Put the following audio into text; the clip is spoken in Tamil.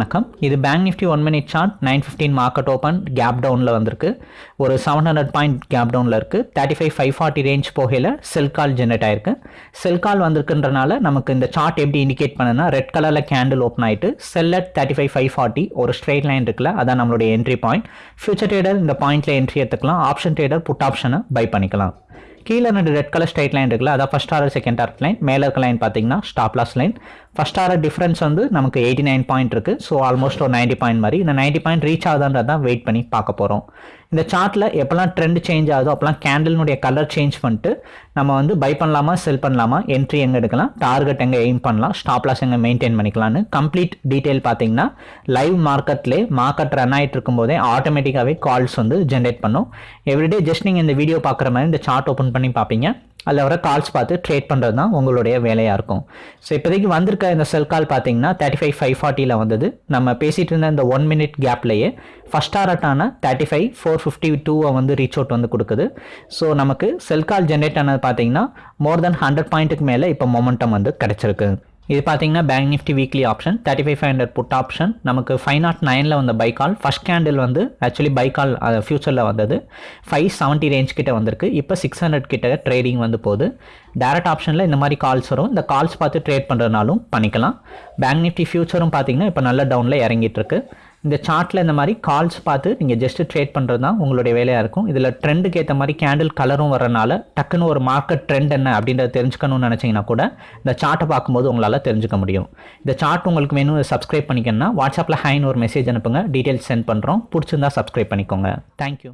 வணக்கம். இது Bank Nifty one minute chart nine fifteen market open gap டவுனில் வந்திருக்கு. ஒரு செவன் ஹண்ட்ரட் பாயிண்ட் கேப் டவுனில் இருக்குது thirty five five forty range போகையில் செல் கால் ஜென்ரேட் ஆயிருக்கு. செல் கால் வந்திருக்குன்றனால நமக்கு இந்த சார்ட் எப்படி இண்டிகேட் பண்ணுன்னா ரெட் கலரில் கேண்டில் ஓப்பன் ஆகிட்டு sell at thirty five five forty ஒரு ஸ்ட்ரெயிட் லைன் இருக்குல்ல அதான் நம்மளுடைய என்ட்ரி பாயிண்ட் ஃபியூச்சர் ட்ரேடர் இந்த பாயிண்ட்டில் என்ட்ரி எடுத்துக்கலாம். ஆப்ஷன் ட்ரேடர் புட் ஆப்ஷனை பை பண்ணிக்கலாம். கீழே ரெண்டு ரெட் கலர் ஸ்ட்ரைட் லைன் இருக்குல்ல அதான் first order second order line மேலே இருக்க லைன் பார்த்தீங்கன்னா stop loss line first order difference வந்து நமக்கு எயிட்டி நைன் பாயிண்ட் இருக்குது ஸோ ஆல்மோஸ்ட் ஒரு நைன்ட்டி பாயிண்ட் மாதிரி. இந்த நைன்ட்டி பாயிண்ட் ரீச் ஆகுதான்றது தான் வெயிட் பண்ணி பார்க்க போகிறோம் இந்த சார்ட்டில் எப்போல்லாம் ட்ரெண்ட் சேஞ்ச் ஆகுதோ அப்போல்லாம் கேண்டலினுடைய கலர் சேஞ்ச் பண்ணிட்டு நம்ம வந்து பை பண்ணலாமா செல் பண்ணலாமா என்ட்ரி எங்கே எடுக்கலாம் டார்கெட் எங்கே எய்ம் பண்ணலாம் ஸ்டாப் லாஸ் எங்கே மெயின்டைன் பண்ணிக்கலாம்னு கம்ப்ளீட் டீட்டெயில் பார்த்தீங்கன்னா லைவ் மார்க்கெட்லேயே மார்க்கெட் ரன் ஆகிட்டு இருக்கும்போதே ஆட்டோமேட்டிக்காகவே கால்ஸ் வந்து ஜென்ரேட் பண்ணும். எவ்ரிடே ஜஸ்ட் நீங்கள் இந்த வீடியோ பார்க்குற மாதிரி இந்த சார்ட் ஓப்பன் பண்ணி பார்ப்பீங்க. அதில் வர கால்ஸ் பார்த்து ட்ரேட் பண்ணுறது தான் உங்களுடைய வேலையாக இருக்கும். ஸோ இப்போதைக்கு வந்திருக்க இந்த செல் கால் பார்த்தீங்கன்னா தேர்ட்டி ஃபைவ் ஃபைவ் ஃபார்ட்டியில் வந்தது. நம்ம பேசிகிட்டு இருந்த இந்த ஒன் மினிட் கேப்லேயே ஃபஸ்ட் ஆர்ட்டான தேர்ட்டி ஃபைவ் ஃபோர் ஃபிஃப்டி டூவை வந்து ரீச் அவுட் வந்து கொடுக்குது. ஸோ நமக்கு செல் கால் ஜென்ரேட் ஆனது பார்த்தீங்கன்னா மோர் தென் ஹண்ட்ரட் பாயிண்ட்டுக்கு மேலே இப்போ மொமெண்டம் வந்து கிடச்சிருக்கு. இது பார்த்தீங்கன்னா Bank Nifty weekly option thirty five five hundred put option நமக்கு ஃபைவ் நாட் நைனில் வந்த பை கால் ஃபஸ்ட் கேண்டில் வந்து ஆக்சுவலி பை கால் ஃபியூச்சரில் வந்தது. ஃபைவ் செவன்ட்டி ரேஞ்ச் கிட்ட வந்திருக்கு. இப்போ சிக்ஸ் ஹண்ட்ரட் கிட்ட ட்ரேடிங் வந்து போகுது. டேரக்ட் ஆப்ஷனில் இந்த மாதிரி கால்ஸ் வரும். இந்த கால்ஸ் பார்த்து ட்ரேட் பண்ணுறதுனாலும் பண்ணிக்கலாம். பேங்க் நிஃப்டி ஃபியூச்சரும் பார்த்தீங்கன்னா இப்போ நல்ல டவுனில் இறங்கிட்டு இருக்கு. இந்த சார்ட்டில் இந்த மாதிரி கால்ஸ் பார்த்து நீங்கள் ஜஸ்ட் ட்ரேட் பண்ணுறது தான் உங்களுடைய வேலையாக இருக்கும். இதில் ட்ரெண்டுக்கு ஏற்ற மாதிரி கேண்டில் கலரும் வரனால டக்குன்னு ஒரு மார்க்கெட் ட்ரெண்ட் என்ன அப்படின்றத தெரிஞ்சுக்கணும்னு நினச்சிங்கன்னா கூட இந்த சார்ட்டை பார்க்கும்போது உங்களால் தெரிஞ்சுக்க முடியும். இந்த சார்ட் உங்களுக்கு வேணும் சப்ஸ்கிரைப் பண்ணிக்கணும்னா வாட்ஸ்அப்பில் ஹைன்னு ஒரு மெசேஜ் அனுப்புங்க. டீட்டெயில்ஸ் சென்ட் பண்ணுறோம் பிடிச்சிருந்தா சப்ஸ்கிரைப் பண்ணிக்கோங்க. தேங்க்யூ